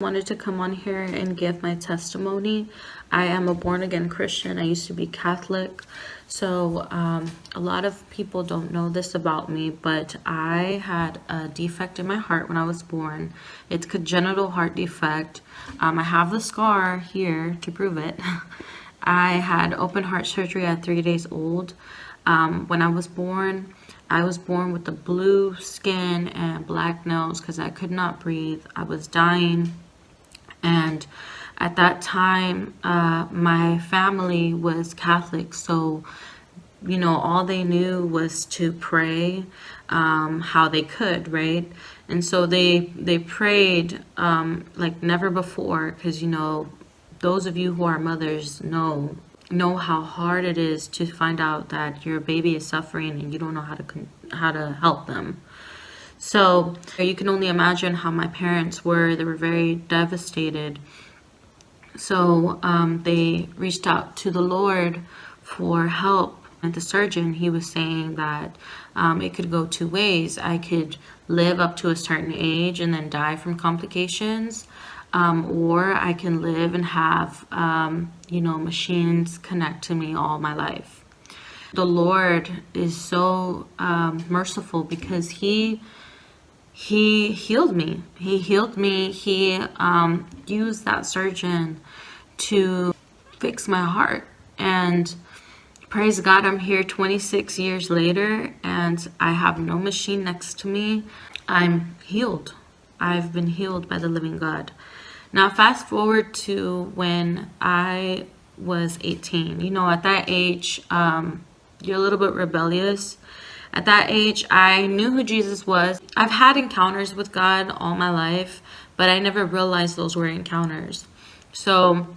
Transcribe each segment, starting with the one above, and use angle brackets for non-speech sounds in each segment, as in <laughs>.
wanted to come on here and give my testimony. I am a born again Christian. I used to be Catholic. So um, a lot of people don't know this about me, but I had a defect in my heart when I was born. It's congenital heart defect. Um, I have the scar here to prove it. <laughs> I had open heart surgery at three days old. Um, when I was born, I was born with the blue skin and black nose because I could not breathe. I was dying and at that time uh, my family was Catholic so you know all they knew was to pray um, how they could right? And so they they prayed um, like never before because you know those of you who are mothers know know how hard it is to find out that your baby is suffering and you don't know how to how to help them so you can only imagine how my parents were. They were very devastated. So um, they reached out to the Lord for help. And the surgeon, he was saying that um, it could go two ways. I could live up to a certain age and then die from complications. Um, or I can live and have, um, you know, machines connect to me all my life. The Lord is so um, merciful because he he healed me. He healed me. He um, used that surgeon to fix my heart. And praise God, I'm here 26 years later and I have no machine next to me. I'm healed. I've been healed by the living God. Now, fast forward to when I was 18. You know, at that age, um, you're a little bit rebellious at that age, I knew who Jesus was. I've had encounters with God all my life, but I never realized those were encounters. So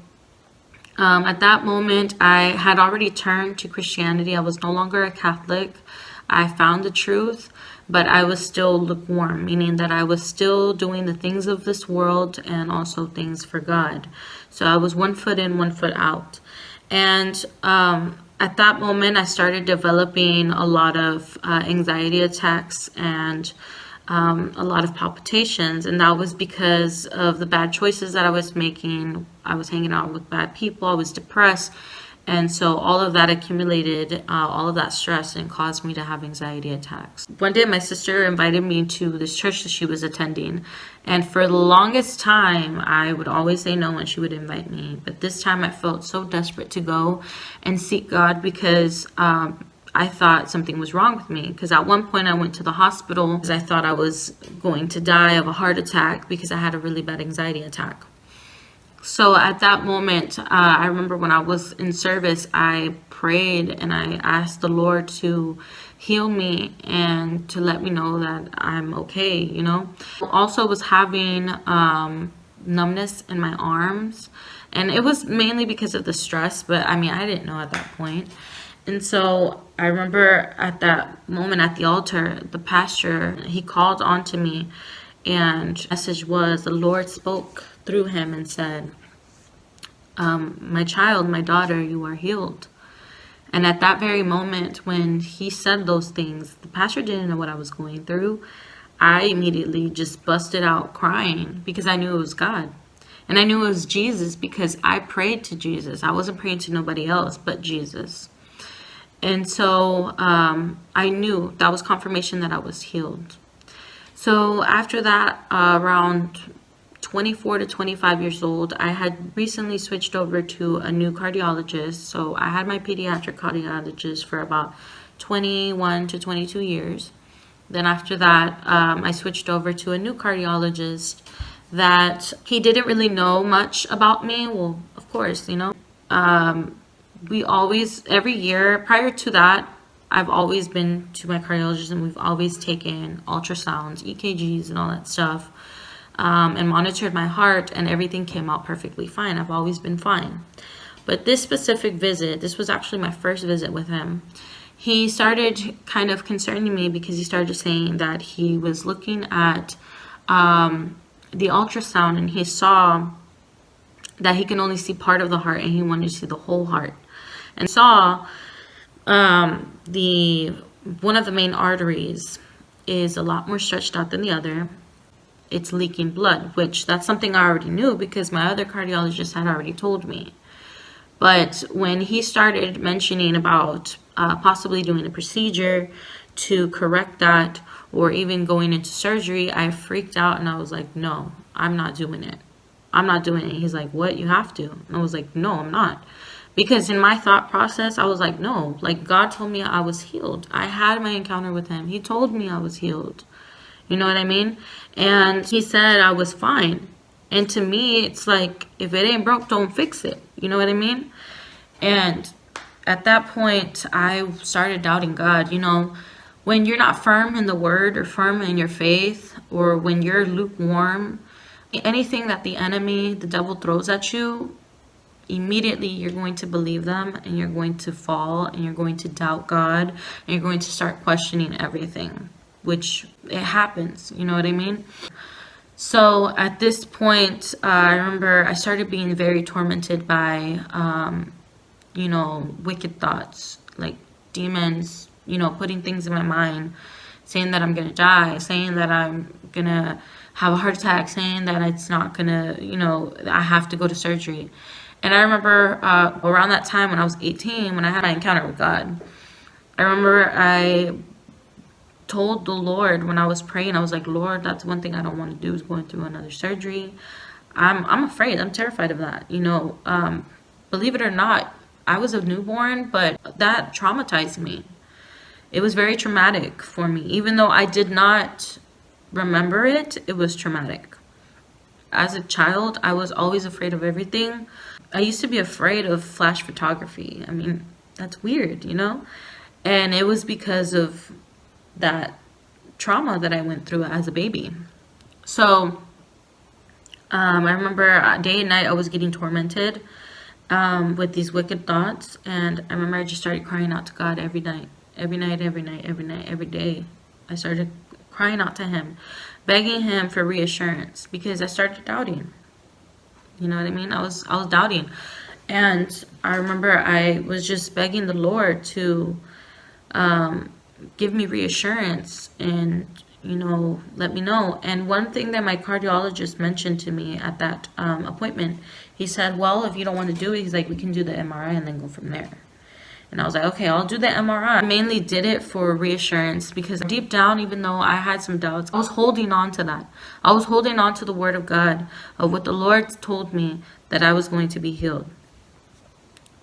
um, at that moment, I had already turned to Christianity. I was no longer a Catholic. I found the truth, but I was still lukewarm, meaning that I was still doing the things of this world and also things for God. So I was one foot in, one foot out. And um, at that moment, I started developing a lot of uh, anxiety attacks and um, a lot of palpitations. And that was because of the bad choices that I was making. I was hanging out with bad people. I was depressed. And so all of that accumulated, uh, all of that stress and caused me to have anxiety attacks. One day my sister invited me to this church that she was attending. And for the longest time, I would always say no when she would invite me. But this time I felt so desperate to go and seek God because um, I thought something was wrong with me. Because at one point I went to the hospital because I thought I was going to die of a heart attack because I had a really bad anxiety attack. So at that moment, uh, I remember when I was in service, I prayed and I asked the Lord to heal me and to let me know that I'm okay, you know. Also was having um, numbness in my arms and it was mainly because of the stress, but I mean, I didn't know at that point. And so I remember at that moment at the altar, the pastor, he called on to me and message was the Lord spoke through him and said, um, my child, my daughter, you are healed. And at that very moment when he said those things, the pastor didn't know what I was going through. I immediately just busted out crying because I knew it was God. And I knew it was Jesus because I prayed to Jesus. I wasn't praying to nobody else but Jesus. And so um, I knew that was confirmation that I was healed. So after that, uh, around 24 to 25 years old, I had recently switched over to a new cardiologist. So I had my pediatric cardiologist for about 21 to 22 years. Then after that, um, I switched over to a new cardiologist that he didn't really know much about me. Well, of course, you know. Um, we always, every year, prior to that, I've always been to my cardiologist and we've always taken ultrasounds, EKGs and all that stuff um, and monitored my heart and everything came out perfectly fine. I've always been fine. But this specific visit, this was actually my first visit with him, he started kind of concerning me because he started saying that he was looking at um, the ultrasound and he saw that he can only see part of the heart and he wanted to see the whole heart and saw um, the one of the main arteries is a lot more stretched out than the other it's leaking blood, which that's something I already knew because my other cardiologist had already told me. But when he started mentioning about uh, possibly doing a procedure to correct that or even going into surgery, I freaked out and I was like, no, I'm not doing it. I'm not doing it. He's like, what? You have to. And I was like, no, I'm not. Because in my thought process, I was like, no, like God told me I was healed. I had my encounter with him. He told me I was healed. You know what I mean? And he said I was fine. And to me, it's like, if it ain't broke, don't fix it. You know what I mean? And at that point, I started doubting God. You know, when you're not firm in the word or firm in your faith, or when you're lukewarm, anything that the enemy, the devil throws at you, immediately you're going to believe them and you're going to fall and you're going to doubt God and you're going to start questioning everything, which it happens. You know what I mean? So at this point, uh, I remember I started being very tormented by, um, you know, wicked thoughts, like demons, you know, putting things in my mind, saying that I'm going to die, saying that I'm going to have a heart attack, saying that it's not going to, you know, I have to go to surgery. And I remember uh, around that time when I was 18, when I had my encounter with God, I remember I told the Lord when I was praying, I was like, Lord, that's one thing I don't want to do is going through another surgery. I'm, I'm afraid. I'm terrified of that. You know, um, believe it or not, I was a newborn, but that traumatized me. It was very traumatic for me. Even though I did not remember it, it was traumatic. As a child, I was always afraid of everything. I used to be afraid of flash photography. I mean, that's weird, you know? And it was because of that trauma that I went through as a baby. So, um, I remember uh, day and night I was getting tormented um, with these wicked thoughts. And I remember I just started crying out to God every night, every night, every night, every night, every day. I started crying out to Him, begging Him for reassurance because I started doubting. You know what I mean? I was I was doubting. And I remember I was just begging the Lord to um, give me reassurance and you know let me know and one thing that my cardiologist mentioned to me at that um, appointment he said well if you don't want to do it he's like we can do the MRI and then go from there and I was like, okay, I'll do the MRI. I mainly did it for reassurance because deep down, even though I had some doubts, I was holding on to that. I was holding on to the word of God, of what the Lord told me that I was going to be healed.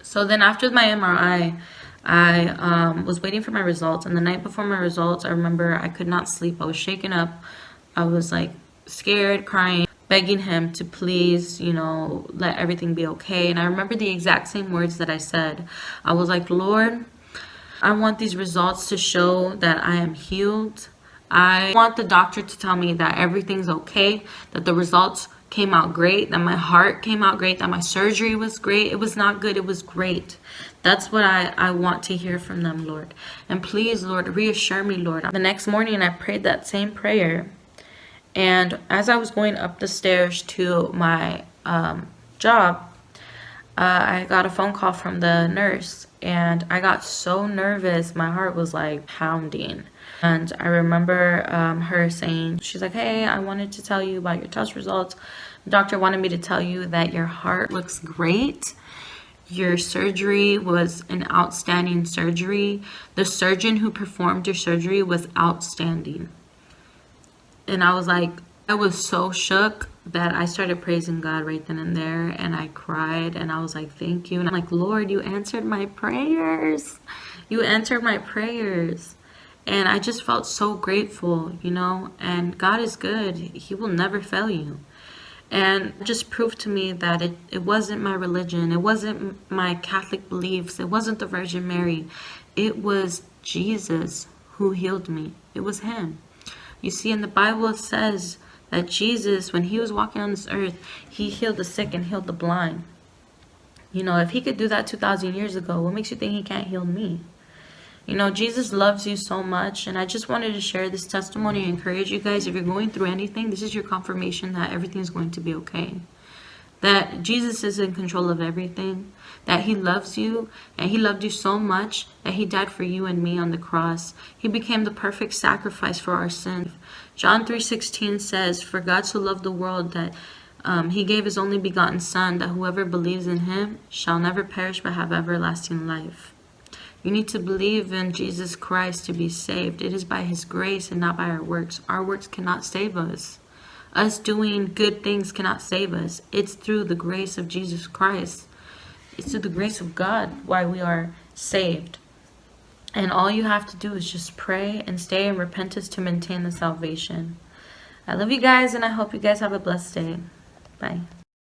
So then after my MRI, I um, was waiting for my results. And the night before my results, I remember I could not sleep. I was shaken up. I was like scared, crying begging him to please, you know, let everything be okay. And I remember the exact same words that I said. I was like, Lord, I want these results to show that I am healed. I want the doctor to tell me that everything's okay, that the results came out great, that my heart came out great, that my surgery was great. It was not good, it was great. That's what I, I want to hear from them, Lord. And please, Lord, reassure me, Lord. The next morning, I prayed that same prayer and as I was going up the stairs to my um, job, uh, I got a phone call from the nurse and I got so nervous. My heart was like pounding. And I remember um, her saying, she's like, hey, I wanted to tell you about your test results. The doctor wanted me to tell you that your heart looks great. Your surgery was an outstanding surgery. The surgeon who performed your surgery was outstanding and I was like, I was so shook that I started praising God right then and there and I cried and I was like, thank you. And I'm like, Lord, you answered my prayers. You answered my prayers. And I just felt so grateful, you know, and God is good. He will never fail you. And just proved to me that it, it wasn't my religion. It wasn't my Catholic beliefs. It wasn't the Virgin Mary. It was Jesus who healed me. It was him. You see, in the Bible, it says that Jesus, when he was walking on this earth, he healed the sick and healed the blind. You know, if he could do that 2,000 years ago, what makes you think he can't heal me? You know, Jesus loves you so much. And I just wanted to share this testimony and encourage you guys. If you're going through anything, this is your confirmation that everything's going to be okay. That Jesus is in control of everything that he loves you and he loved you so much that he died for you and me on the cross. He became the perfect sacrifice for our sin. John 3.16 says, For God so loved the world that um, he gave his only begotten Son, that whoever believes in him shall never perish but have everlasting life. You need to believe in Jesus Christ to be saved. It is by his grace and not by our works. Our works cannot save us. Us doing good things cannot save us. It's through the grace of Jesus Christ. It's through the grace of God why we are saved. And all you have to do is just pray and stay in repentance to maintain the salvation. I love you guys and I hope you guys have a blessed day. Bye.